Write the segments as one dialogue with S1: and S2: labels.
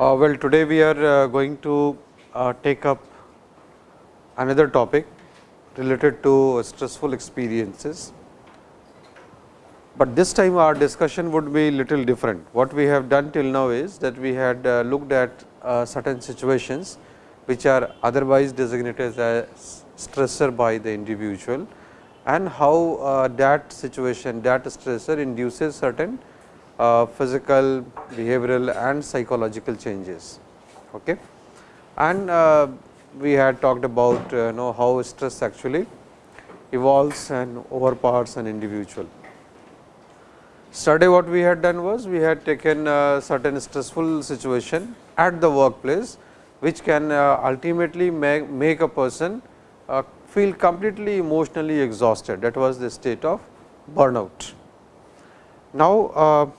S1: Uh, well, today we are uh, going to uh, take up another topic related to stressful experiences, but this time our discussion would be little different. What we have done till now is that we had uh, looked at certain situations which are otherwise designated as stressor by the individual and how uh, that situation that stressor induces certain uh, physical, behavioral and psychological changes. Okay. And uh, we had talked about uh, know how stress actually evolves and overpowers an individual. Study what we had done was we had taken a certain stressful situation at the workplace, which can uh, ultimately make, make a person uh, feel completely emotionally exhausted that was the state of burnout. Now, uh,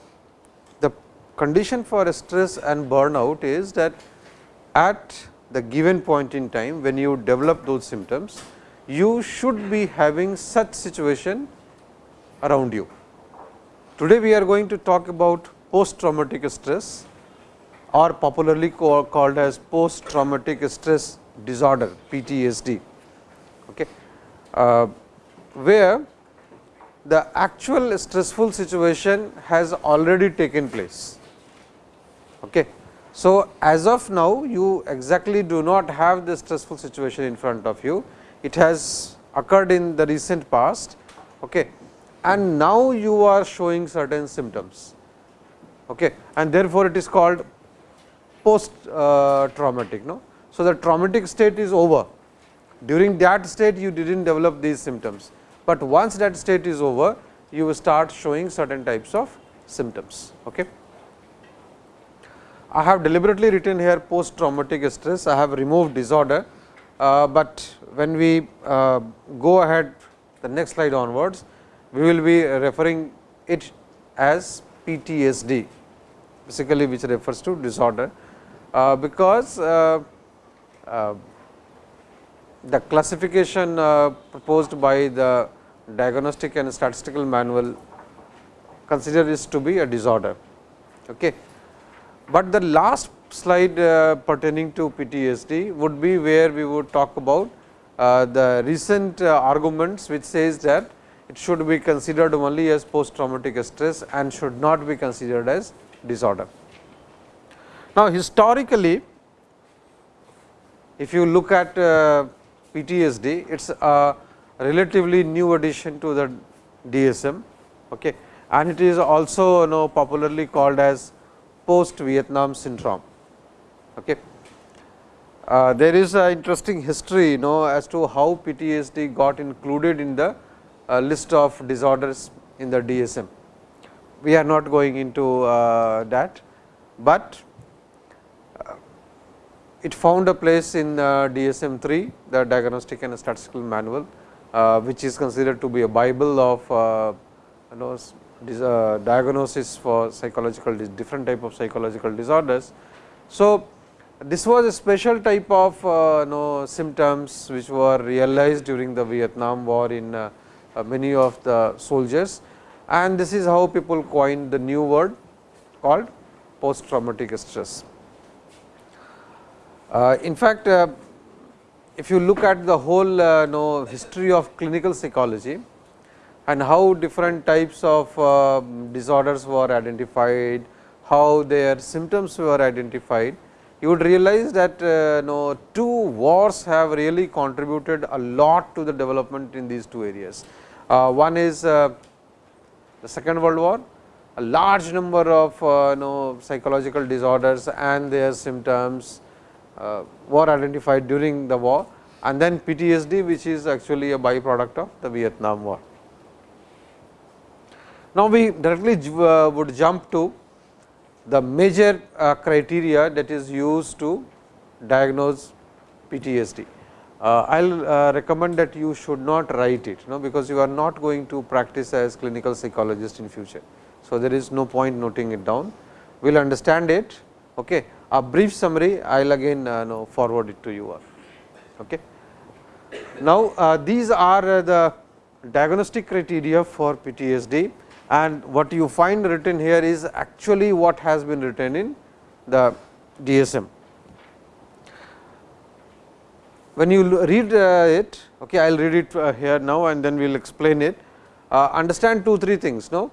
S1: the condition for stress and burnout is that at the given point in time when you develop those symptoms, you should be having such situation around you. Today, we are going to talk about post traumatic stress or popularly called as post traumatic stress disorder PTSD, okay, uh, where the actual stressful situation has already taken place. Okay. So, as of now you exactly do not have the stressful situation in front of you, it has occurred in the recent past okay. and now you are showing certain symptoms okay. and therefore, it is called post traumatic. No? So, the traumatic state is over during that state you did not develop these symptoms, but once that state is over you will start showing certain types of symptoms. Okay. I have deliberately written here post traumatic stress, I have removed disorder, uh, but when we uh, go ahead the next slide onwards, we will be referring it as PTSD basically which refers to disorder, because uh, uh, the classification uh, proposed by the diagnostic and statistical manual consider this to be a disorder. Okay. But the last slide uh, pertaining to PTSD would be where we would talk about uh, the recent uh, arguments which says that it should be considered only as post traumatic stress and should not be considered as disorder. Now, historically if you look at uh, PTSD, it is a relatively new addition to the DSM okay. and it is also you know popularly called as post Vietnam syndrome. Okay. Uh, there is an interesting history you know as to how PTSD got included in the uh, list of disorders in the DSM. We are not going into uh, that, but it found a place in DSM 3 the diagnostic and statistical manual, uh, which is considered to be a bible of uh, you know uh, diagnosis for psychological different type of psychological disorders. So, this was a special type of uh, know, symptoms which were realized during the Vietnam war in uh, uh, many of the soldiers and this is how people coined the new word called post traumatic stress. Uh, in fact, uh, if you look at the whole uh, know, history of clinical psychology, and how different types of uh, disorders were identified, how their symptoms were identified, you would realize that uh, no, two wars have really contributed a lot to the development in these two areas. Uh, one is uh, the second world war, a large number of no, psychological disorders and their symptoms uh, were identified during the war and then PTSD which is actually a byproduct of the Vietnam war. Now, we directly uh, would jump to the major uh, criteria that is used to diagnose PTSD. I will recommend that you should not write it, you know, because you are not going to practice as clinical psychologist in future. So, there is no point noting it down, we will understand it okay, a brief summary I will again uh, forward it to you all. Okay. Now, uh, these are uh, the diagnostic criteria for PTSD and what you find written here is actually what has been written in the DSM. When you read uh, it, okay, I will read it here now and then we will explain it. Uh, understand two, three things. No?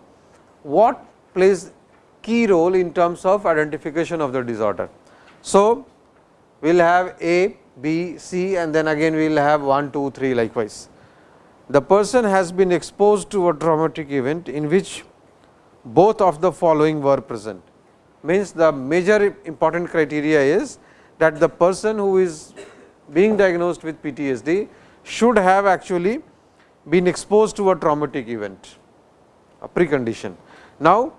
S1: What plays key role in terms of identification of the disorder. So, we will have A, B, C and then again we will have 1, 2, 3 likewise. The person has been exposed to a traumatic event in which both of the following were present. Means the major important criteria is that the person who is being diagnosed with PTSD should have actually been exposed to a traumatic event, a precondition. Now,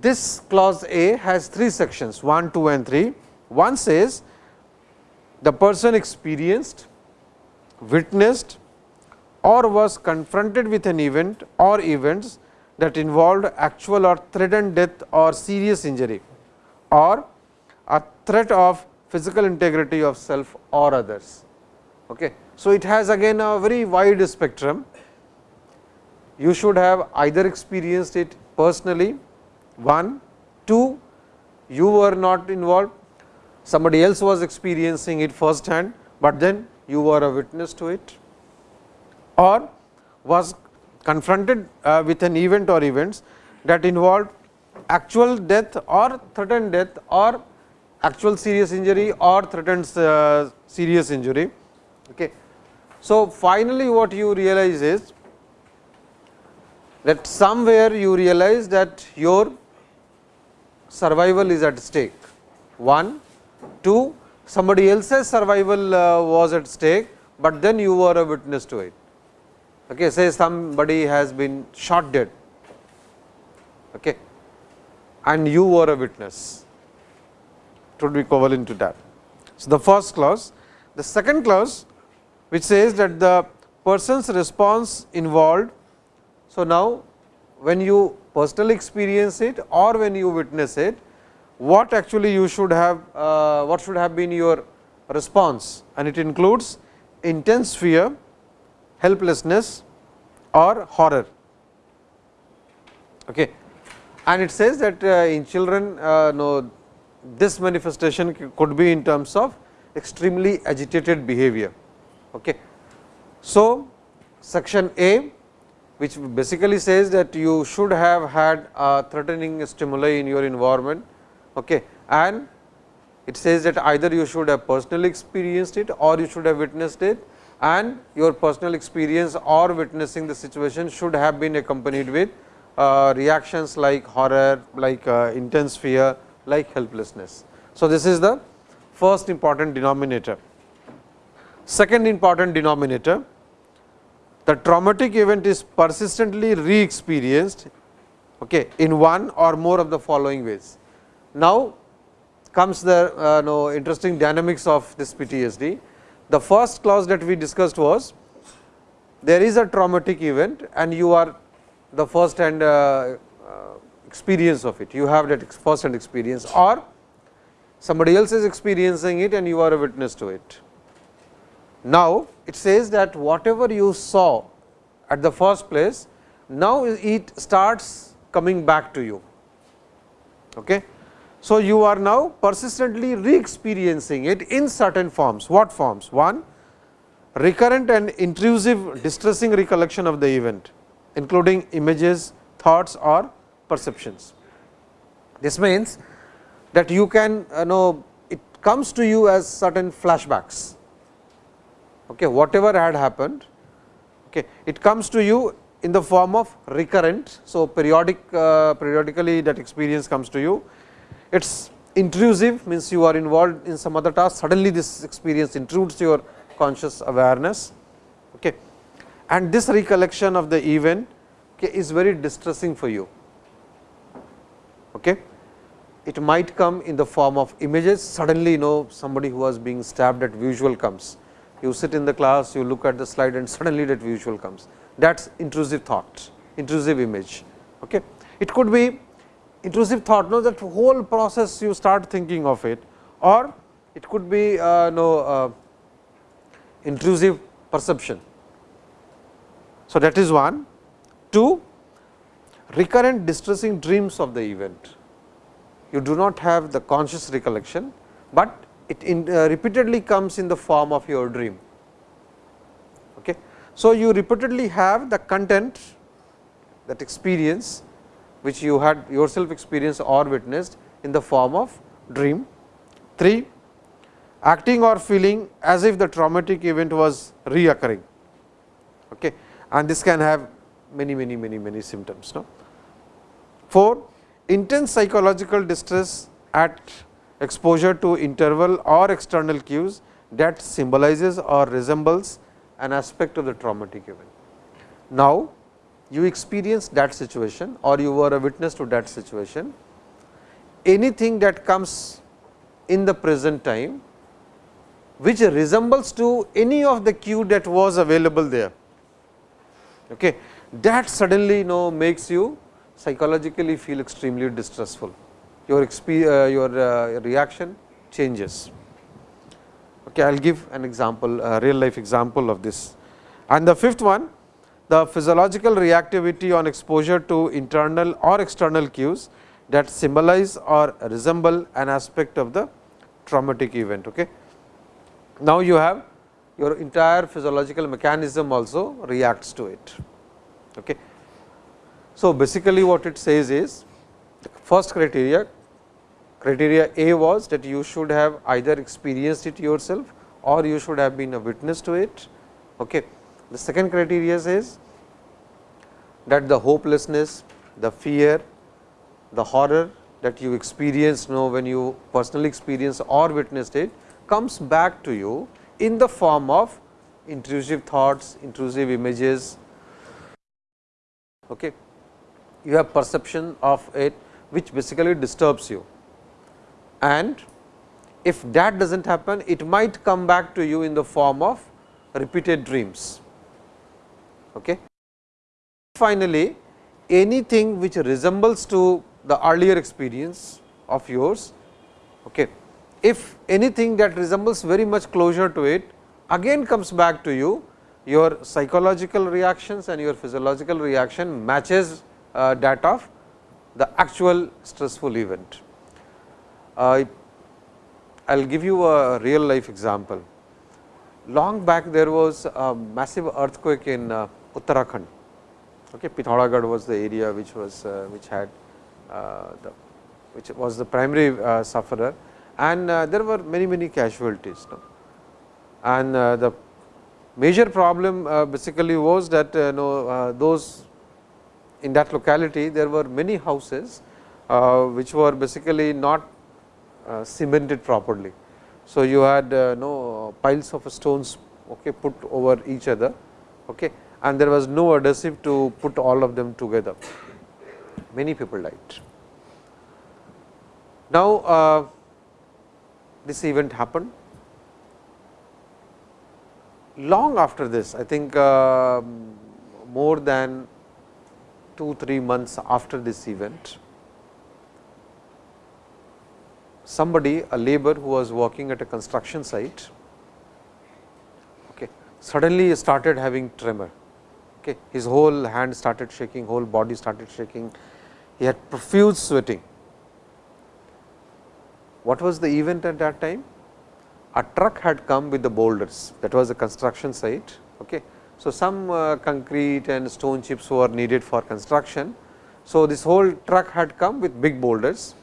S1: this clause A has three sections 1, 2 and 3. One says the person experienced, witnessed or was confronted with an event or events that involved actual or threatened death or serious injury or a threat of physical integrity of self or others. Okay. So, it has again a very wide spectrum. You should have either experienced it personally, one, two, you were not involved, somebody else was experiencing it first hand, but then you were a witness to it or was confronted uh, with an event or events that involved actual death or threatened death or actual serious injury or threatened uh, serious injury. Okay. So, finally, what you realize is that somewhere you realize that your survival is at stake. One, two, somebody else's survival uh, was at stake, but then you were a witness to it. Okay, say somebody has been shot dead okay, and you were a witness, it would be equivalent to that. So, the first clause. The second clause which says that the person's response involved. So, now when you personally experience it or when you witness it, what actually you should have, uh, what should have been your response and it includes intense fear, helplessness or horror. Okay. And it says that uh, in children, uh, no, this manifestation could be in terms of extremely agitated behavior. Okay. So, section A which basically says that you should have had a threatening stimuli in your environment okay. and it says that either you should have personally experienced it or you should have witnessed it and your personal experience or witnessing the situation should have been accompanied with uh, reactions like horror, like uh, intense fear, like helplessness. So, this is the first important denominator. Second important denominator, the traumatic event is persistently re-experienced okay, in one or more of the following ways. Now, comes the uh, interesting dynamics of this PTSD. The first clause that we discussed was there is a traumatic event and you are the first hand uh, uh, experience of it, you have that first hand experience or somebody else is experiencing it and you are a witness to it. Now, it says that whatever you saw at the first place, now it starts coming back to you. Okay. So, you are now persistently re-experiencing it in certain forms. What forms? One, recurrent and intrusive distressing recollection of the event, including images, thoughts or perceptions. This means that you can you know it comes to you as certain flashbacks okay, whatever had happened, okay, it comes to you in the form of recurrent. So, periodic uh, periodically that experience comes to you. It is intrusive means you are involved in some other task suddenly this experience intrudes your conscious awareness okay. and this recollection of the event okay, is very distressing for you. Okay. It might come in the form of images suddenly you know somebody who was being stabbed at visual comes you sit in the class, you look at the slide and suddenly that visual comes. That is intrusive thought, intrusive image. Okay. It could be intrusive thought, no, that whole process you start thinking of it or it could be uh, no uh, intrusive perception. So, that is one. Two, recurrent distressing dreams of the event. You do not have the conscious recollection, but it in, uh, repeatedly comes in the form of your dream. Okay. So, you repeatedly have the content that experience which you had yourself experienced or witnessed in the form of dream. 3. Acting or feeling as if the traumatic event was reoccurring okay. and this can have many many many many symptoms. No? 4. Intense psychological distress at exposure to interval or external cues that symbolizes or resembles an aspect of the traumatic event. Now, you experience that situation or you were a witness to that situation, anything that comes in the present time which resembles to any of the cue that was available there. Okay. That suddenly you know makes you psychologically feel extremely distressful. Your, uh, your uh, reaction changes. Okay, I will give an example, a real life example of this. And the fifth one, the physiological reactivity on exposure to internal or external cues that symbolize or resemble an aspect of the traumatic event. Okay. Now, you have your entire physiological mechanism also reacts to it. Okay. So, basically what it says is the first criteria criteria A was that you should have either experienced it yourself or you should have been a witness to it. Okay. The second criteria is that the hopelessness, the fear, the horror that you experienced know when you personally experience or witnessed it comes back to you in the form of intrusive thoughts, intrusive images. Okay. You have perception of it which basically disturbs you and if that does not happen it might come back to you in the form of repeated dreams. Okay. Finally, anything which resembles to the earlier experience of yours, okay. if anything that resembles very much closer to it again comes back to you, your psychological reactions and your physiological reaction matches uh, that of the actual stressful event. I will give you a real life example. Long back there was a massive earthquake in uh, Uttarakhand. Okay, Pithoragarh was the area which was uh, which had uh, the which was the primary sufferer and there were many many casualties. And the major problem basically was that you know those in that locality there were many houses which were basically not uh, cemented properly. So, you had uh, no piles of stones okay, put over each other okay, and there was no adhesive to put all of them together. Many people died. Now, uh, this event happened. Long after this, I think uh, more than 2 3 months after this event, somebody a labor who was working at a construction site okay, suddenly started having tremor. Okay. His whole hand started shaking, whole body started shaking, he had profuse sweating. What was the event at that time? A truck had come with the boulders that was a construction site. Okay. So, some uh, concrete and stone chips were needed for construction. So, this whole truck had come with big boulders.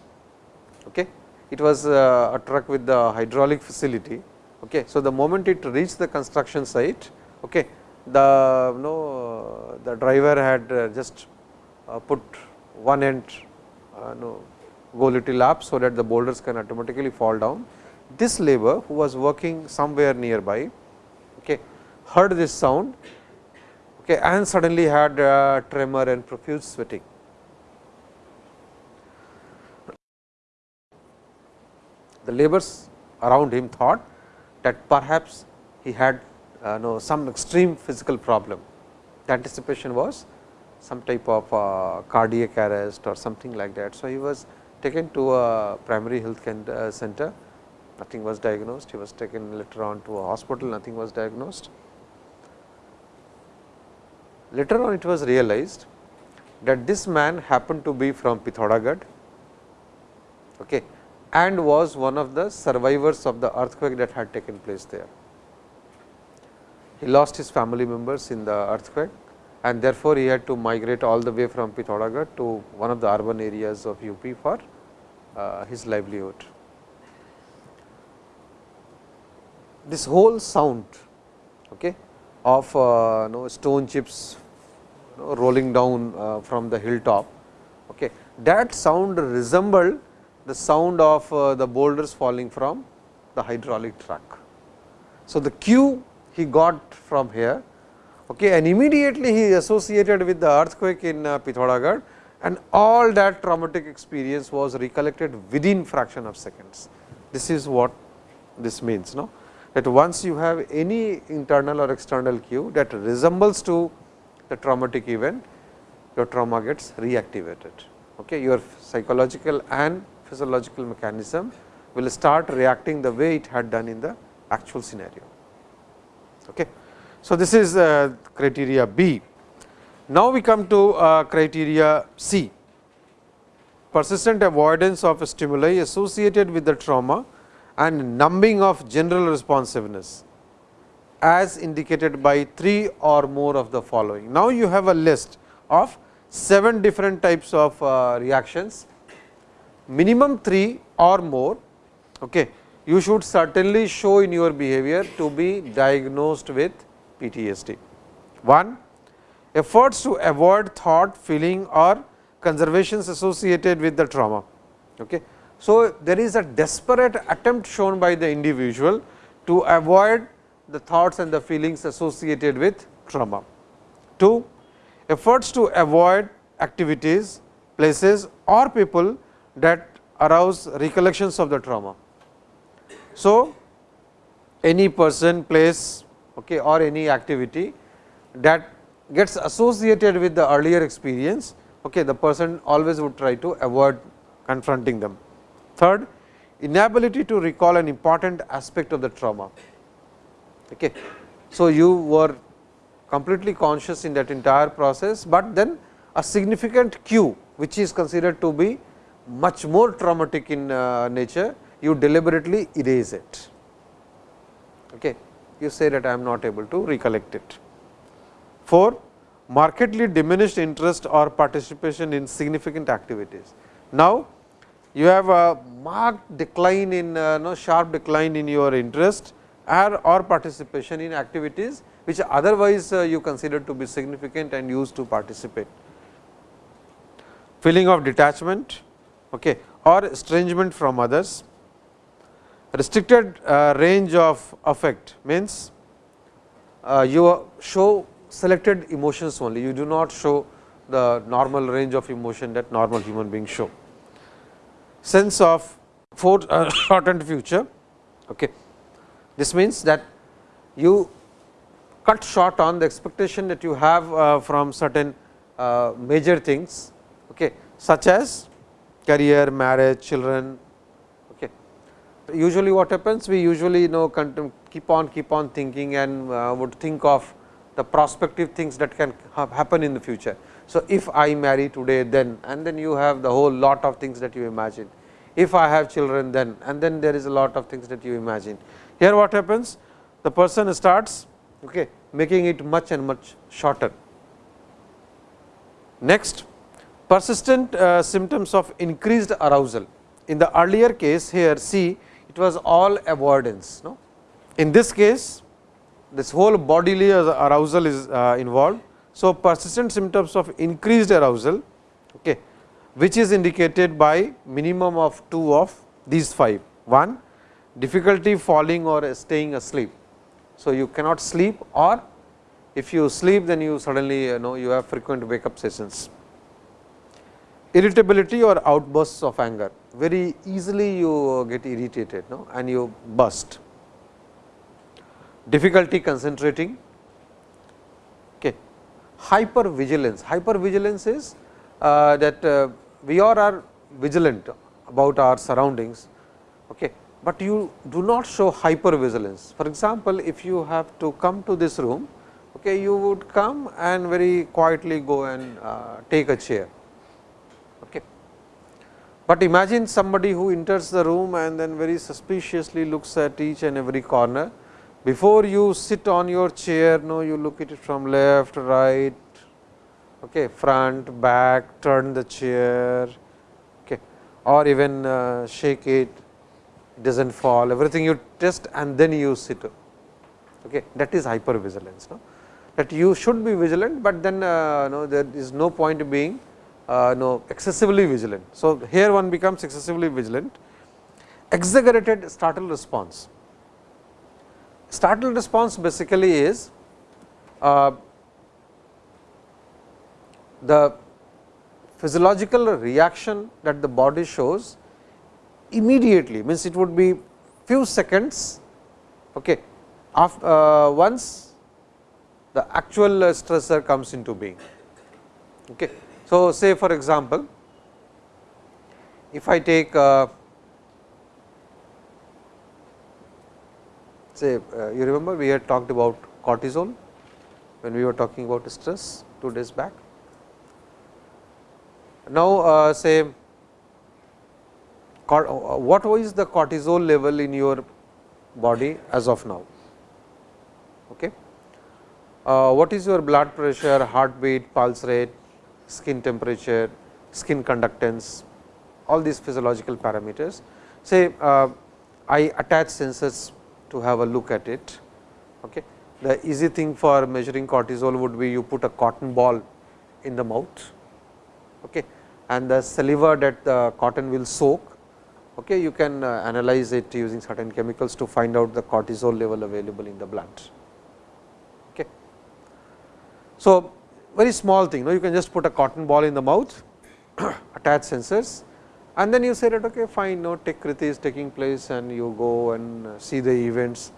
S1: Okay it was uh, a truck with the hydraulic facility. Okay. So, the moment it reached the construction site, okay, the you know, the driver had uh, just uh, put one end uh, no, go little up, so that the boulders can automatically fall down. This labor who was working somewhere nearby heard this sound okay, and suddenly had uh, tremor and profuse sweating. the laborers around him thought that perhaps he had uh, know, some extreme physical problem. The anticipation was some type of uh, cardiac arrest or something like that. So, he was taken to a primary health uh, center nothing was diagnosed. He was taken later on to a hospital, nothing was diagnosed. Later on it was realized that this man happened to be from Pithoragarh okay, and was one of the survivors of the earthquake that had taken place there. He lost his family members in the earthquake and therefore, he had to migrate all the way from Pithoragarh to one of the urban areas of UP for uh, his livelihood. This whole sound okay, of uh, know, stone chips know, rolling down uh, from the hilltop, okay, that sound resembled the sound of uh, the boulders falling from the hydraulic truck. So, the cue he got from here okay, and immediately he associated with the earthquake in uh, and all that traumatic experience was recollected within fraction of seconds. This is what this means. No? That once you have any internal or external cue that resembles to the traumatic event, your trauma gets reactivated. Okay? Your psychological and physiological mechanism will start reacting the way it had done in the actual scenario. Okay. So, this is uh, criteria B. Now, we come to uh, criteria C, persistent avoidance of stimuli associated with the trauma and numbing of general responsiveness as indicated by 3 or more of the following. Now, you have a list of 7 different types of uh, reactions, minimum 3 or more. Okay. You should certainly show in your behavior to be diagnosed with PTSD. 1. Efforts to avoid thought, feeling or conservations associated with the trauma. Okay. So, there is a desperate attempt shown by the individual to avoid the thoughts and the feelings associated with trauma. 2. Efforts to avoid activities, places or people that arouse recollections of the trauma. So, any person, place okay, or any activity that gets associated with the earlier experience, okay, the person always would try to avoid confronting them. Third, inability to recall an important aspect of the trauma. Okay. So, you were completely conscious in that entire process, but then a significant cue which is considered to be much more traumatic in uh, nature, you deliberately erase it. Okay you say that I am not able to recollect it. 4. Markedly diminished interest or participation in significant activities. Now, you have a marked decline in uh, no sharp decline in your interest or, or participation in activities which otherwise uh, you consider to be significant and used to participate. Feeling of detachment okay, or estrangement from others, restricted uh, range of affect means uh, you show selected emotions only, you do not show the normal range of emotion that normal human beings show. Sense of for, uh, shortened future. Okay. This means that you cut short on the expectation that you have uh, from certain uh, major things, okay, such as career, marriage, children, Okay. usually what happens we usually you know keep on keep on thinking and uh, would think of the prospective things that can happen in the future. So, if I marry today then and then you have the whole lot of things that you imagine. If I have children then and then there is a lot of things that you imagine. Here what happens the person starts okay, making it much and much shorter. Next persistent uh, symptoms of increased arousal. In the earlier case here see it was all avoidance. No? In this case, this whole bodily arousal is uh, involved. So, persistent symptoms of increased arousal, okay, which is indicated by minimum of 2 of these 5. 1 difficulty falling or staying asleep. So, you cannot sleep or if you sleep then you suddenly you know you have frequent wake up sessions. Irritability or outbursts of anger very easily you get irritated no? and you burst. Difficulty concentrating. Hyper vigilance. Hyper vigilance is uh, that uh, we all are vigilant about our surroundings, okay. but you do not show hypervigilance. For example, if you have to come to this room, okay, you would come and very quietly go and uh, take a chair. Okay. But imagine somebody who enters the room and then very suspiciously looks at each and every corner. Before you sit on your chair, no, you look at it from left, right, okay, front, back, turn the chair okay, or even uh, shake it, it does not fall, everything you test and then you sit. Okay. That is hypervigilance. No? That you should be vigilant, but then uh, no, there is no point being uh, no excessively vigilant. So, here one becomes excessively vigilant. Exaggerated startle response. Startle response basically is uh, the physiological reaction that the body shows immediately means it would be few seconds okay, after, uh, once the actual stressor comes into being. Okay. So, say for example, if I take uh, say uh, you remember we had talked about cortisol when we were talking about stress two days back. Now, uh, say uh, what is the cortisol level in your body as of now? Okay. Uh, what is your blood pressure, heartbeat, pulse rate, skin temperature, skin conductance, all these physiological parameters. Say uh, I attach sensors to have a look at it. Okay. The easy thing for measuring cortisol would be you put a cotton ball in the mouth okay, and the saliva that the cotton will soak okay, you can uh, analyze it using certain chemicals to find out the cortisol level available in the blood. Okay. So, very small thing no? you can just put a cotton ball in the mouth, attach sensors and then you say that okay, fine no Techkriti is taking place and you go and see the events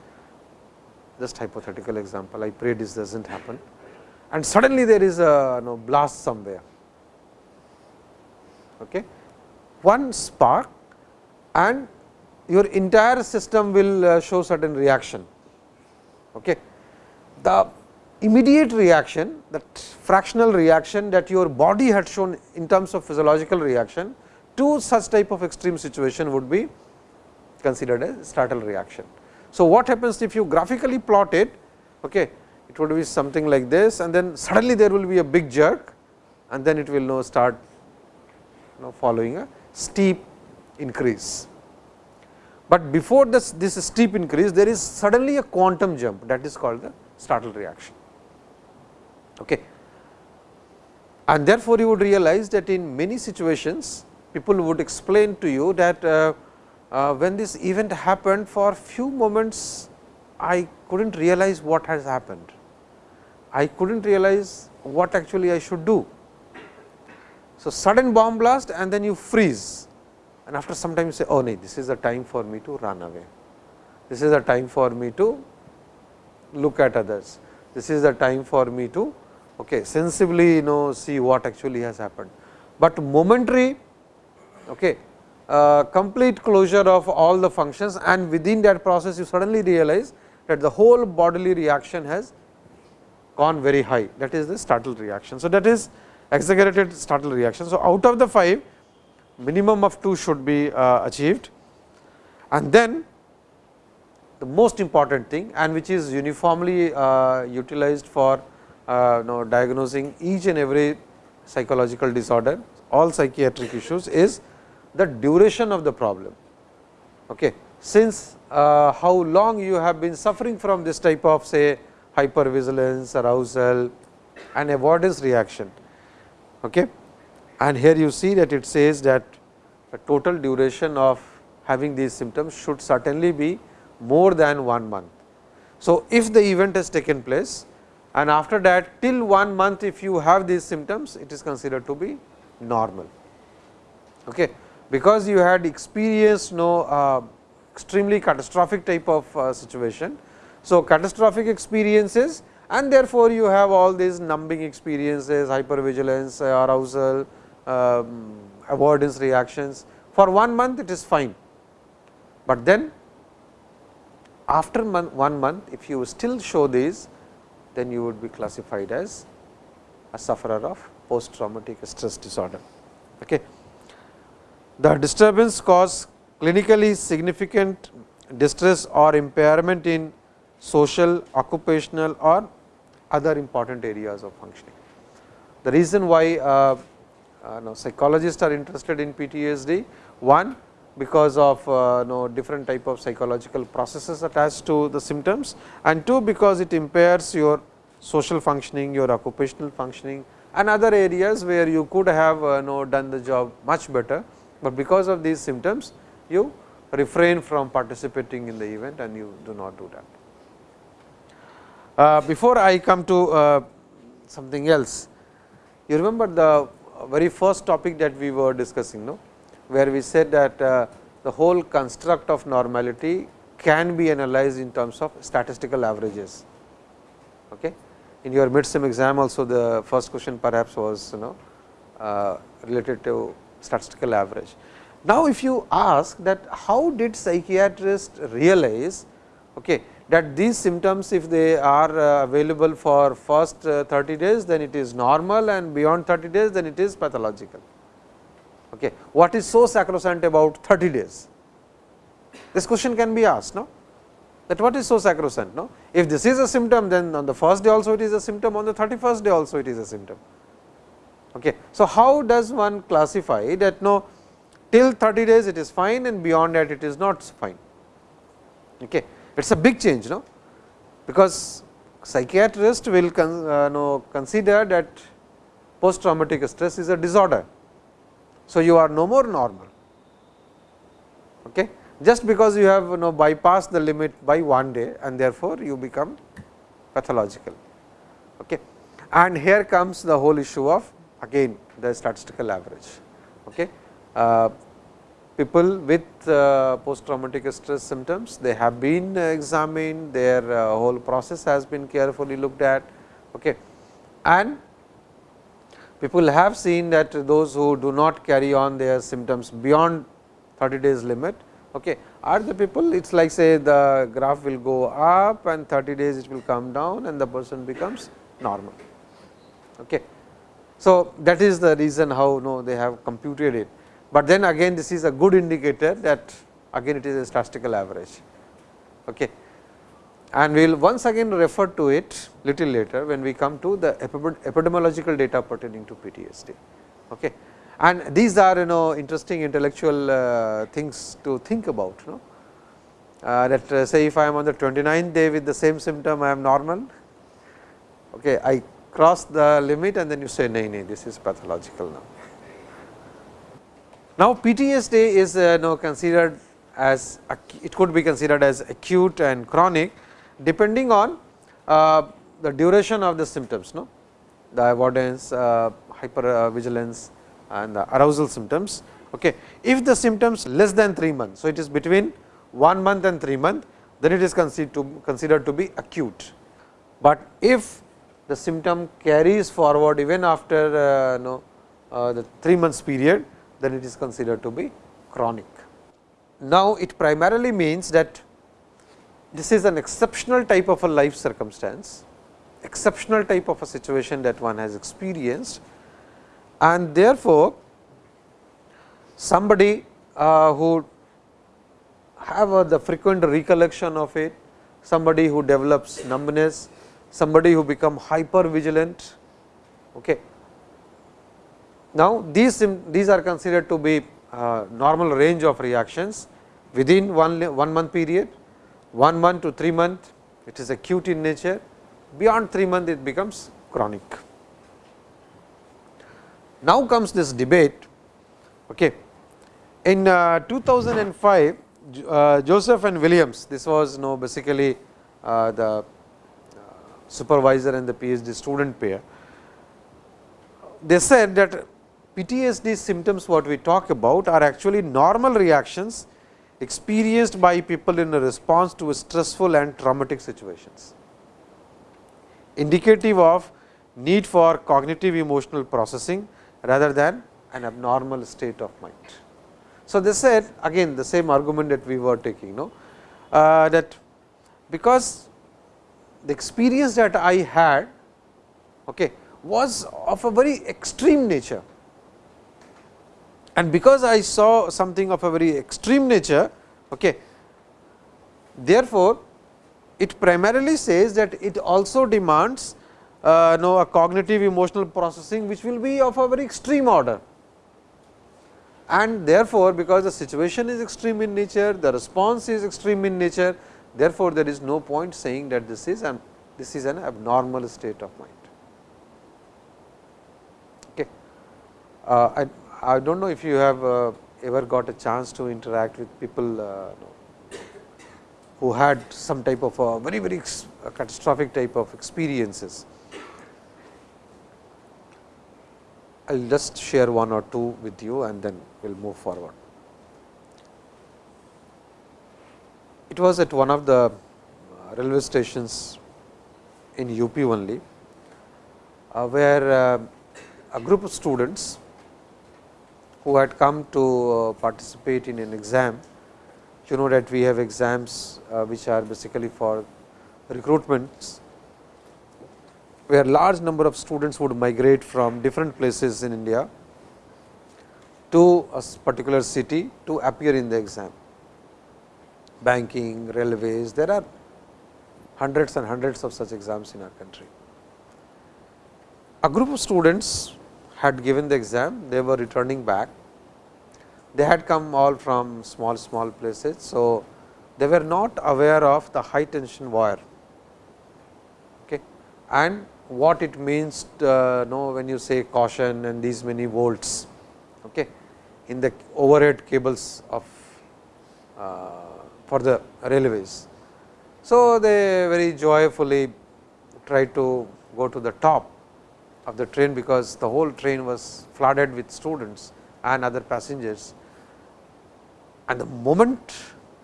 S1: just hypothetical example I pray this does not happen and suddenly there is a no, blast somewhere. Okay. One spark and your entire system will uh, show certain reaction. Okay. The immediate reaction that fractional reaction that your body had shown in terms of physiological reaction to such type of extreme situation would be considered as startle reaction. So, what happens if you graphically plot it, okay, it would be something like this and then suddenly there will be a big jerk and then it will now start you know, following a steep increase. But before this, this steep increase, there is suddenly a quantum jump that is called the startle reaction. Okay. And therefore, you would realize that in many situations, people would explain to you that uh, uh, when this event happened for few moments, I could not realize what has happened. I could not realize what actually I should do. So, sudden bomb blast and then you freeze and after some time you say, oh no, this is the time for me to run away. This is the time for me to look at others. This is the time for me to okay, sensibly you know see what actually has happened. But momentary okay, uh, complete closure of all the functions and within that process you suddenly realize that the whole bodily reaction has gone very high that is the startle reaction. So, that is exaggerated startle reaction. So, out of the 5 minimum of 2 should be uh, achieved and then the most important thing and which is uniformly uh, utilized for uh, know, diagnosing each and every psychological disorder, all psychiatric issues is the duration of the problem. Okay. Since uh, how long you have been suffering from this type of say hypervigilance, arousal and avoidance reaction. Okay. And here you see that it says that the total duration of having these symptoms should certainly be more than 1 month. So, if the event has taken place and after that till 1 month if you have these symptoms it is considered to be normal. Okay. Because you had experienced no uh, extremely catastrophic type of uh, situation. So, catastrophic experiences and therefore, you have all these numbing experiences, hypervigilance, uh, arousal, um, avoidance reactions. For one month it is fine, but then after month, one month if you still show these then you would be classified as a sufferer of post traumatic stress disorder. Okay. The disturbance cause clinically significant distress or impairment in social, occupational or other important areas of functioning. The reason why uh, uh, no, psychologists are interested in PTSD, one because of uh, no different type of psychological processes attached to the symptoms and two because it impairs your social functioning, your occupational functioning and other areas where you could have uh, no done the job much better, but because of these symptoms you refrain from participating in the event and you do not do that. Uh, before I come to uh, something else, you remember the very first topic that we were discussing, no? where we said that uh, the whole construct of normality can be analyzed in terms of statistical averages. Okay? In your midsem exam also the first question perhaps was you know uh, related to statistical average. Now, if you ask that how did psychiatrists realize okay, that these symptoms if they are uh, available for first uh, 30 days then it is normal and beyond 30 days then it is pathological. Okay. What is so sacrosanct about 30 days? This question can be asked no? that what is so sacrosanct. No? If this is a symptom then on the first day also it is a symptom on the 31st day also it is a symptom. Okay. So, how does one classify that no till 30 days it is fine and beyond that it is not fine. Okay. It is a big change no? because psychiatrist will con, uh, consider that post traumatic stress is a disorder. So, you are no more normal okay? just because you have you know bypassed the limit by one day and therefore, you become pathological. Okay? And here comes the whole issue of again the statistical average. Okay? Uh, people with uh, post traumatic stress symptoms, they have been examined, their uh, whole process has been carefully looked at. Okay. And people have seen that those who do not carry on their symptoms beyond 30 days limit, okay, are the people it is like say the graph will go up and 30 days it will come down and the person becomes normal. Okay. So, that is the reason how no, they have computed it but then again this is a good indicator that again it is a statistical average. Okay. And we will once again refer to it little later when we come to the epidemiological data pertaining to PTSD. Okay. And these are you know interesting intellectual uh, things to think about. You know. Uh, that uh, say if I am on the 29th day with the same symptom I am normal, okay, I cross the limit and then you say nay, nay this is pathological now. Now, PTSD is uh, now considered as it could be considered as acute and chronic depending on uh, the duration of the symptoms, no? the avoidance, uh, hyper uh, and the arousal symptoms. Okay. If the symptoms less than 3 months, so it is between 1 month and 3 month, then it is considered to, considered to be acute. But if the symptom carries forward even after uh, no, uh, the 3 months period, then it is considered to be chronic. Now, it primarily means that this is an exceptional type of a life circumstance, exceptional type of a situation that one has experienced and therefore, somebody uh, who have the frequent recollection of it, somebody who develops numbness, somebody who become hyper vigilant, okay, now, these, these are considered to be uh, normal range of reactions within one, one month period, 1 month to 3 month it is acute in nature, beyond 3 month it becomes chronic. Now comes this debate. Okay. In uh, 2005, uh, Joseph and Williams, this was you know, basically uh, the supervisor and the PhD student pair. They said that PTSD symptoms what we talk about are actually normal reactions experienced by people in a response to stressful and traumatic situations, indicative of need for cognitive emotional processing rather than an abnormal state of mind. So, they said again the same argument that we were taking no, uh, that because the experience that I had okay, was of a very extreme nature and because I saw something of a very extreme nature okay, therefore, it primarily says that it also demands uh, know a cognitive emotional processing which will be of a very extreme order. And therefore, because the situation is extreme in nature, the response is extreme in nature, therefore, there is no point saying that this is an this is an abnormal state of mind. Okay. Uh, I, I do not know if you have uh, ever got a chance to interact with people uh, who had some type of a very very catastrophic type of experiences. I will just share one or two with you and then we will move forward. It was at one of the uh, railway stations in UP only, uh, where uh, a group of students who had come to uh, participate in an exam. You know that we have exams uh, which are basically for recruitments where large number of students would migrate from different places in India to a particular city to appear in the exam. Banking, railways, there are hundreds and hundreds of such exams in our country. A group of students had given the exam, they were returning back. They had come all from small, small places. So, they were not aware of the high tension wire okay. and what it means uh, know when you say caution and these many volts okay, in the overhead cables of uh, for the railways. So, they very joyfully tried to go to the top of the train, because the whole train was flooded with students and other passengers. And the moment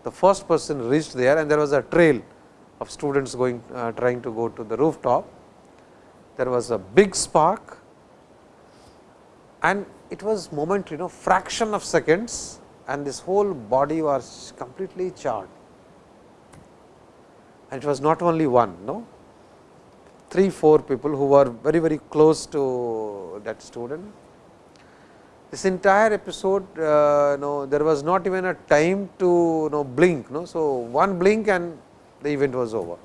S1: the first person reached there and there was a trail of students going uh, trying to go to the rooftop, there was a big spark and it was moment you know fraction of seconds and this whole body was completely charred. And it was not only one, no, three, four people who were very, very close to that student. This entire episode, uh, no, there was not even a time to no blink. No, so, one blink and the event was over.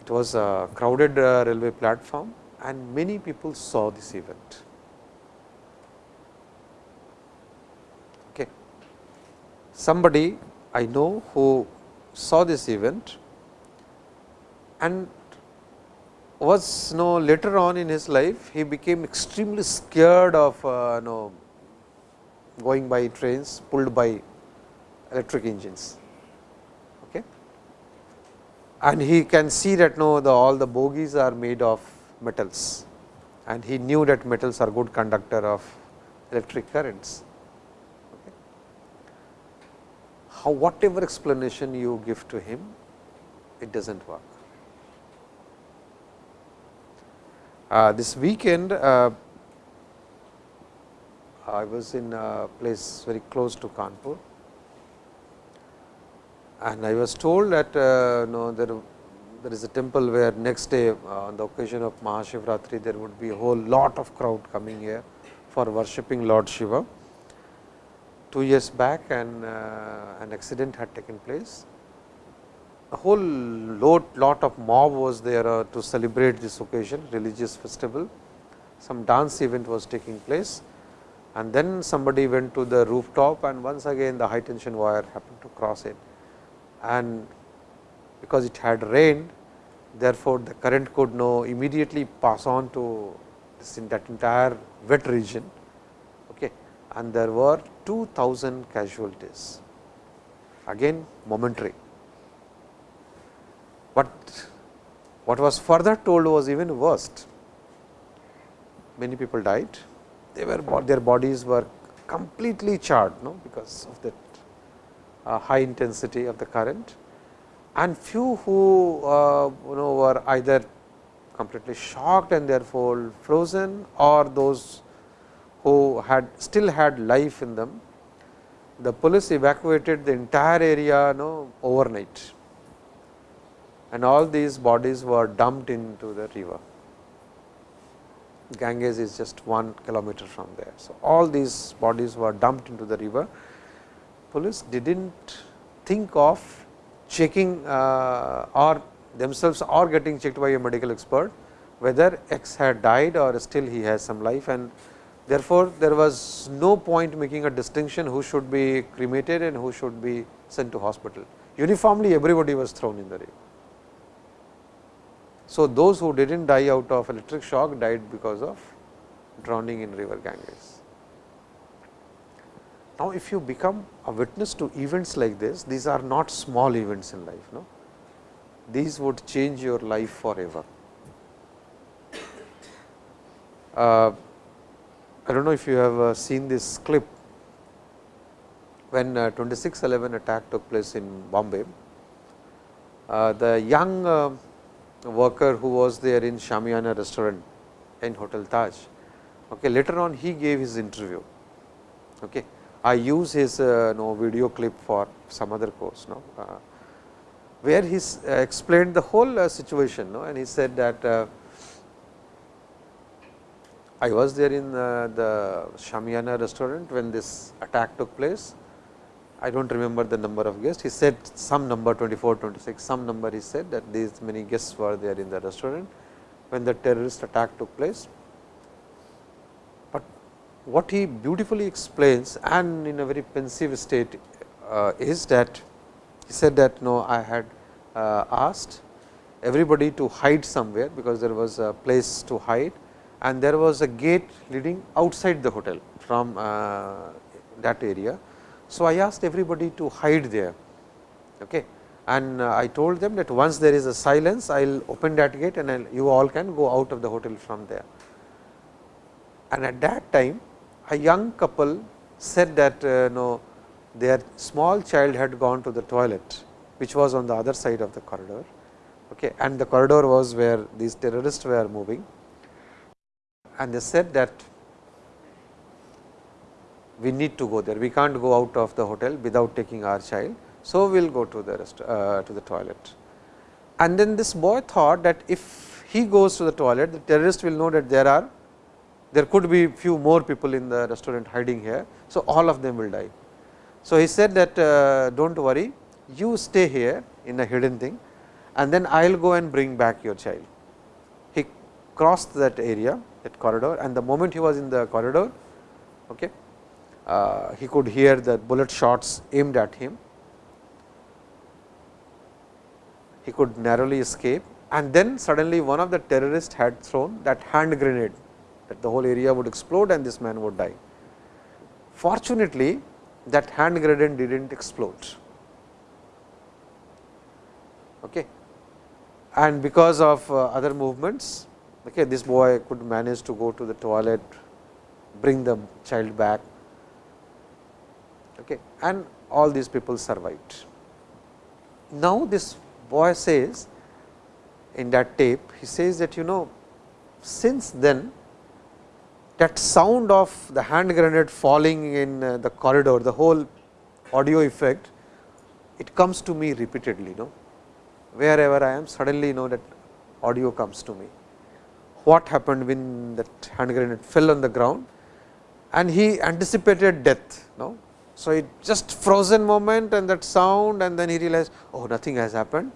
S1: It was a crowded uh, railway platform and many people saw this event. Somebody I know who saw this event and was you know, later on in his life he became extremely scared of uh, you know, going by trains pulled by electric engines Okay. and he can see that no the all the bogies are made of metals and he knew that metals are good conductor of electric currents. Okay. How whatever explanation you give to him, it does not work. Uh, this weekend, uh, I was in a place very close to Kanpur and I was told that uh, no, there, there is a temple where next day uh, on the occasion of Mahashivratri there would be a whole lot of crowd coming here for worshipping Lord Shiva. Two years back and uh, an accident had taken place. A whole lot, lot of mob was there uh, to celebrate this occasion religious festival. Some dance event was taking place and then somebody went to the rooftop and once again the high tension wire happened to cross it and because it had rained therefore, the current could now immediately pass on to this in that entire wet region okay. and there were 2000 casualties. Again momentary. But what was further told was even worst. Many people died. They were their bodies were completely charred no because of that uh, high intensity of the current. And few who uh, you know were either completely shocked and therefore frozen or those who had still had life in them, the police evacuated the entire area you know, overnight and all these bodies were dumped into the river. Ganges is just 1 kilometer from there. So, all these bodies were dumped into the river. Police did not think of checking uh, or themselves or getting checked by a medical expert whether X had died or still he has some life and therefore, there was no point making a distinction who should be cremated and who should be sent to hospital. Uniformly everybody was thrown in the river. So, those who did not die out of electric shock died because of drowning in river Ganges. Now, if you become a witness to events like this, these are not small events in life. No? These would change your life forever. Uh, I do not know if you have uh, seen this clip when uh, 2611 attack took place in Bombay. Uh, the young worker who was there in Shamiana restaurant in Hotel Taj. Okay, later on he gave his interview. Okay. I use his uh, no, video clip for some other course, no, uh, where he uh, explained the whole uh, situation no, and he said that I was there in uh, the Shamiana restaurant when this attack took place I do not remember the number of guests. He said some number 24, 26, some number he said that these many guests were there in the restaurant when the terrorist attack took place. But what he beautifully explains and in a very pensive state uh, is that he said that no, I had uh, asked everybody to hide somewhere because there was a place to hide and there was a gate leading outside the hotel from uh, that area so, I asked everybody to hide there okay. and uh, I told them that once there is a silence, I will open that gate and I'll, you all can go out of the hotel from there. And at that time, a young couple said that uh, no, their small child had gone to the toilet, which was on the other side of the corridor okay. and the corridor was where these terrorists were moving. And they said that we need to go there. We can't go out of the hotel without taking our child. So, we will go to the rest, uh, to the toilet. And then this boy thought that if he goes to the toilet, the terrorist will know that there are there could be few more people in the restaurant hiding here. So, all of them will die. So, he said that uh, do not worry, you stay here in a hidden thing and then I will go and bring back your child. He crossed that area, that corridor and the moment he was in the corridor, okay, uh, he could hear the bullet shots aimed at him. He could narrowly escape and then suddenly one of the terrorists had thrown that hand grenade that the whole area would explode and this man would die. Fortunately, that hand grenade did not explode. Okay. And because of uh, other movements, okay, this boy could manage to go to the toilet, bring the child back okay, and all these people survived. Now, this boy says in that tape, he says that you know since then that sound of the hand grenade falling in uh, the corridor, the whole audio effect, it comes to me repeatedly. You know, Wherever I am, suddenly you know that audio comes to me. What happened when that hand grenade fell on the ground and he anticipated death. No? So, it just frozen moment and that sound and then he realized oh nothing has happened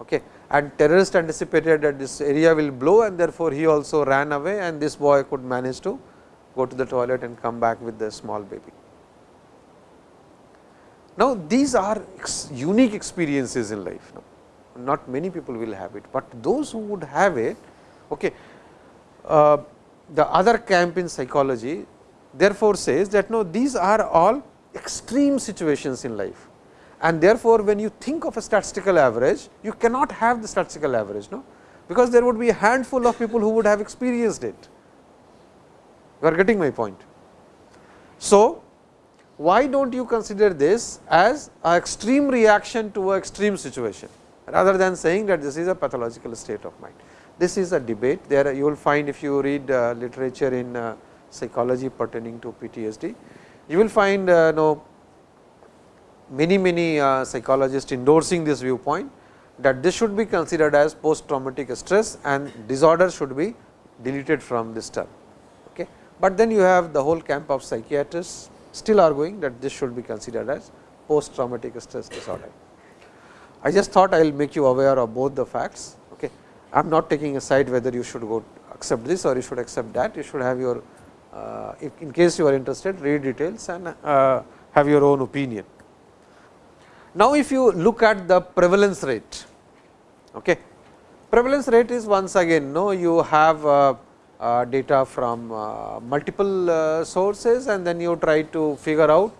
S1: okay. and terrorist anticipated that this area will blow and therefore, he also ran away and this boy could manage to go to the toilet and come back with the small baby. Now, these are ex unique experiences in life, no? not many people will have it, but those who would have it, okay, uh, the other camp in psychology therefore, says that no these are all extreme situations in life. And therefore, when you think of a statistical average, you cannot have the statistical average, no? because there would be a handful of people who would have experienced it. You are getting my point. So, why do not you consider this as an extreme reaction to an extreme situation, rather than saying that this is a pathological state of mind. This is a debate there you will find if you read uh, literature in uh, psychology pertaining to PTSD. You will find uh, know, many many uh, psychologists endorsing this viewpoint that this should be considered as post traumatic stress and disorder should be deleted from this term. Okay. But then you have the whole camp of psychiatrists still arguing that this should be considered as post traumatic stress disorder. I just thought I will make you aware of both the facts. I am not taking a side whether you should go accept this or you should accept that. You should have your, uh, in case you are interested, read details and uh, have your own opinion. Now, if you look at the prevalence rate, okay. prevalence rate is once again no you have uh, uh, data from uh, multiple uh, sources and then you try to figure out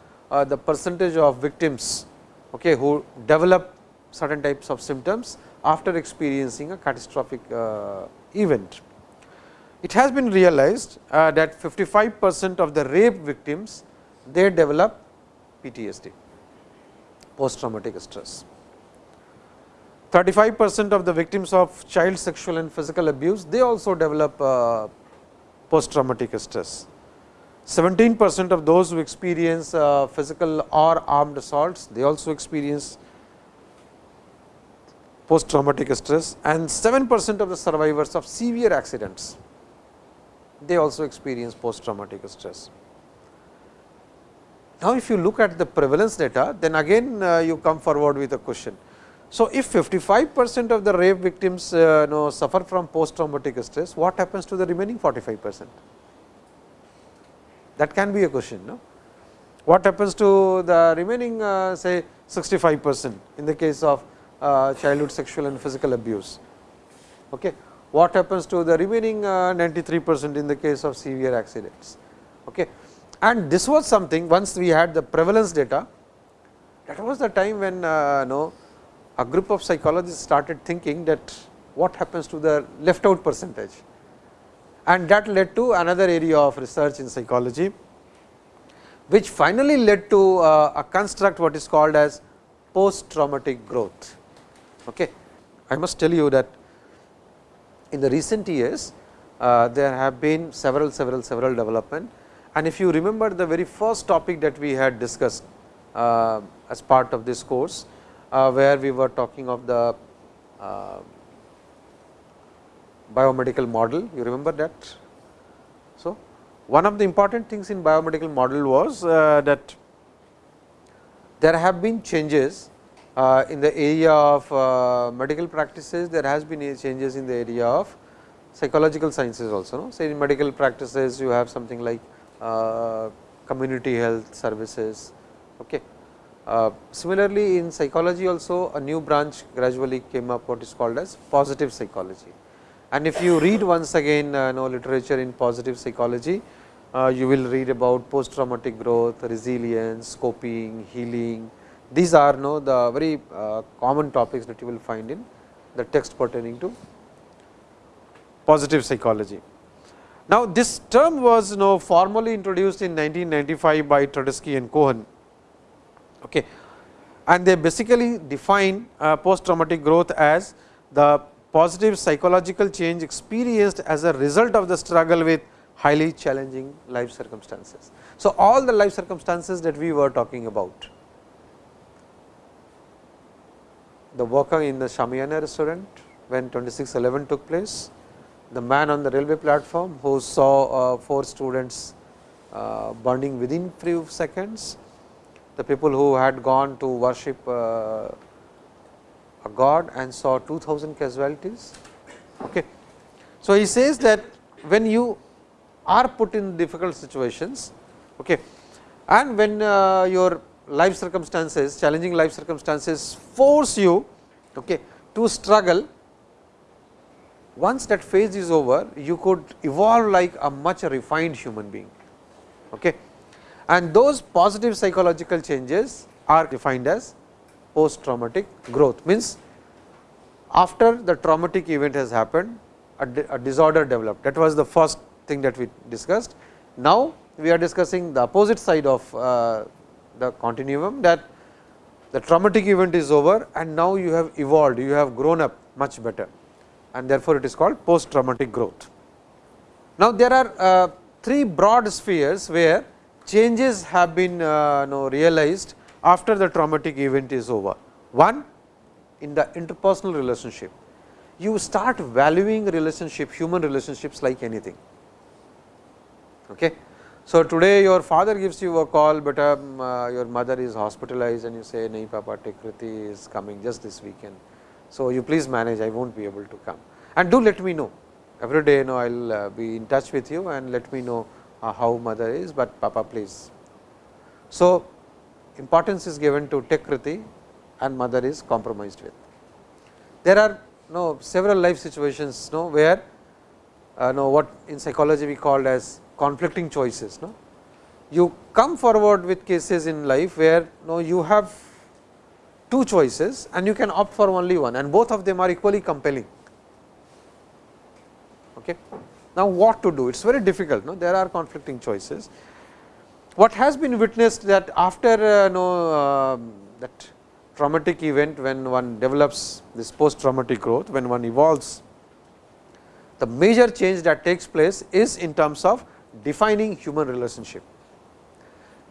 S1: the percentage of victims okay, who develop certain types of symptoms after experiencing a catastrophic uh, event. It has been realized that 55 percent of the rape victims they develop PTSD post traumatic stress. 35 percent of the victims of child sexual and physical abuse, they also develop uh, post traumatic stress. 17 percent of those who experience uh, physical or armed assaults, they also experience post traumatic stress and 7 percent of the survivors of severe accidents, they also experience post traumatic stress. Now, if you look at the prevalence data, then again uh, you come forward with a question. So, if 55 percent of the rape victims uh, know, suffer from post traumatic stress, what happens to the remaining 45 percent? That can be a question. No? What happens to the remaining uh, say 65 percent in the case of childhood sexual and physical abuse? Okay. What happens to the remaining uh, 93 percent in the case of severe accidents? Okay and this was something once we had the prevalence data that was the time when uh, know, a group of psychologists started thinking that what happens to the left out percentage and that led to another area of research in psychology which finally led to uh, a construct what is called as post traumatic growth. Okay. I must tell you that in the recent years uh, there have been several several several development and if you remember the very first topic that we had discussed uh, as part of this course, uh, where we were talking of the uh, biomedical model, you remember that. So, one of the important things in biomedical model was uh, that there have been changes in the area of uh, medical practices, there has been changes in the area of psychological sciences also. No? Say in medical practices, you have something like uh, community health services. Okay. Uh, similarly, in psychology also a new branch gradually came up what is called as positive psychology. And if you read once again uh, know literature in positive psychology, uh, you will read about post traumatic growth, resilience, coping, healing. These are know the very uh, common topics that you will find in the text pertaining to positive psychology. Now, this term was you know, formally introduced in 1995 by Tedeschi and Cohen. Okay. And they basically define uh, post traumatic growth as the positive psychological change experienced as a result of the struggle with highly challenging life circumstances. So, all the life circumstances that we were talking about, the worker in the Shamiana restaurant when 2611 took place, the man on the railway platform who saw uh, four students uh, burning within few seconds, the people who had gone to worship uh, a god and saw 2000 casualties. Okay. So, he says that when you are put in difficult situations okay, and when uh, your life circumstances, challenging life circumstances force you okay, to struggle once that phase is over, you could evolve like a much refined human being. Okay. And those positive psychological changes are defined as post traumatic growth means after the traumatic event has happened a, a disorder developed that was the first thing that we discussed. Now, we are discussing the opposite side of uh, the continuum that the traumatic event is over and now you have evolved, you have grown up much better and therefore, it is called post traumatic growth. Now, there are uh, three broad spheres where changes have been uh, know, realized after the traumatic event is over. One in the interpersonal relationship, you start valuing relationship, human relationships like anything. Okay. So, today your father gives you a call, but um, uh, your mother is hospitalized and you say, nahi papa, Kriti is coming just this weekend. So, you please manage, I will not be able to come and do let me know every day you know I will uh, be in touch with you and let me know uh, how mother is, but papa please. So, importance is given to Kriti and mother is compromised with. There are no several life situations no where uh, no what in psychology we called as conflicting choices. No? You come forward with cases in life where no you have two choices and you can opt for only one and both of them are equally compelling. Okay. Now, what to do? It is very difficult. No? There are conflicting choices. What has been witnessed that after uh, no, uh, that traumatic event when one develops this post traumatic growth, when one evolves, the major change that takes place is in terms of defining human relationship.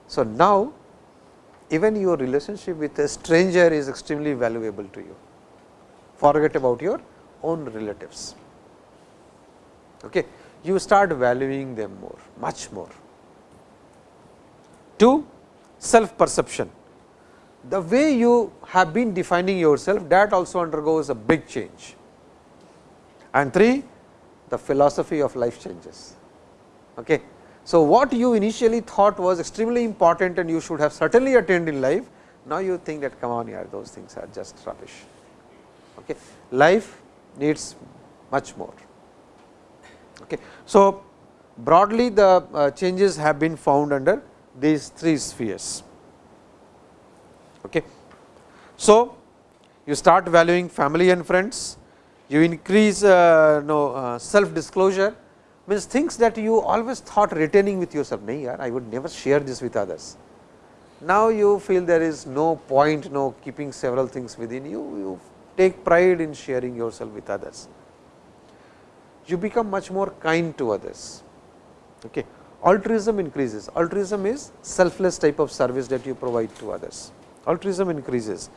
S1: So, now even your relationship with a stranger is extremely valuable to you. Forget about your own relatives. Okay. You start valuing them more, much more. Two, self perception. The way you have been defining yourself that also undergoes a big change. And three, the philosophy of life changes. Okay. So, what you initially thought was extremely important and you should have certainly attained in life, now you think that come on here those things are just rubbish. Okay. Life needs much more. Okay. So, broadly the uh, changes have been found under these three spheres. Okay. So, you start valuing family and friends, you increase uh, no, uh, self disclosure, means things that you always thought retaining with yourself, nahi yaar, I would never share this with others. Now, you feel there is no point, no keeping several things within you, you take pride in sharing yourself with others. You become much more kind to others. Okay. Altruism increases, altruism is selfless type of service that you provide to others, altruism increases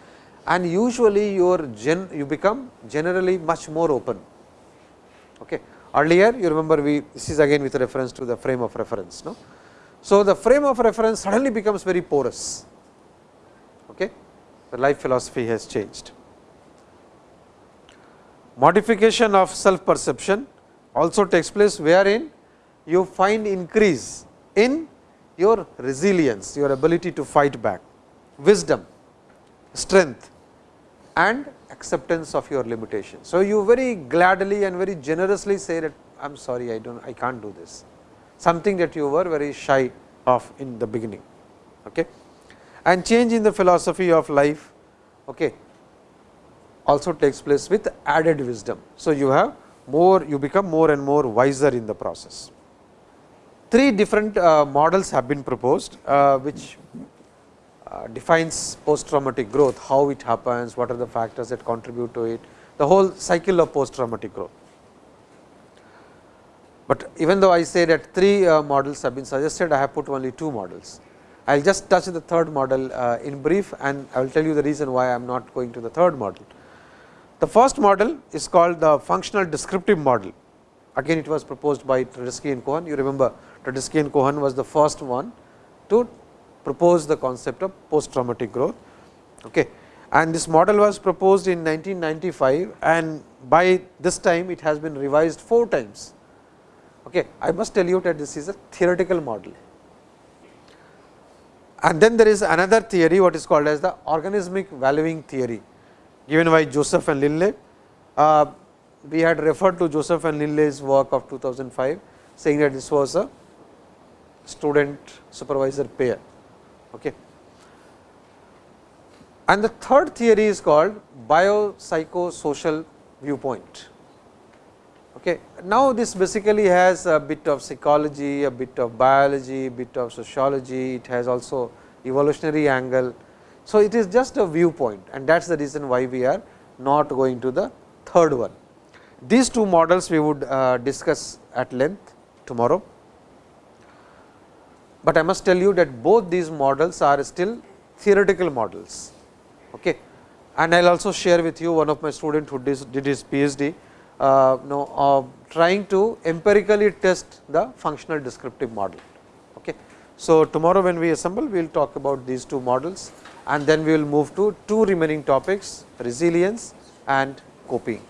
S1: and usually your gen, you become generally much more open. Okay. Earlier you remember we this is again with reference to the frame of reference. No? So, the frame of reference suddenly becomes very porous. Okay? The life philosophy has changed. Modification of self perception also takes place wherein you find increase in your resilience, your ability to fight back, wisdom, strength and acceptance of your limitation. So, you very gladly and very generously say that I am sorry I do not I can't do this, something that you were very shy of in the beginning. Okay. And change in the philosophy of life okay, also takes place with added wisdom. So, you have more you become more and more wiser in the process. Three different uh, models have been proposed, uh, which defines post traumatic growth, how it happens, what are the factors that contribute to it, the whole cycle of post traumatic growth. But even though I say that three uh, models have been suggested, I have put only two models. I will just touch the third model uh, in brief and I will tell you the reason why I am not going to the third model. The first model is called the functional descriptive model. Again it was proposed by Tedeschi and Cohen. You remember Tedeschi and Cohen was the first one to propose the concept of post traumatic growth. Okay. And this model was proposed in 1995 and by this time it has been revised 4 times. Okay. I must tell you that this is a theoretical model. And then there is another theory what is called as the organismic valuing theory given by Joseph and Linley. Uh, we had referred to Joseph and Linley's work of 2005 saying that this was a student supervisor pair. Okay. And the third theory is called biopsychosocial viewpoint. Okay. Now, this basically has a bit of psychology, a bit of biology, a bit of sociology, it has also evolutionary angle. So, it is just a viewpoint and that is the reason why we are not going to the third one. These two models we would uh, discuss at length tomorrow but I must tell you that both these models are still theoretical models. Okay. And I will also share with you one of my student who did his PhD, uh, know, uh, trying to empirically test the functional descriptive model. Okay. So, tomorrow when we assemble, we will talk about these two models and then we will move to two remaining topics resilience and coping.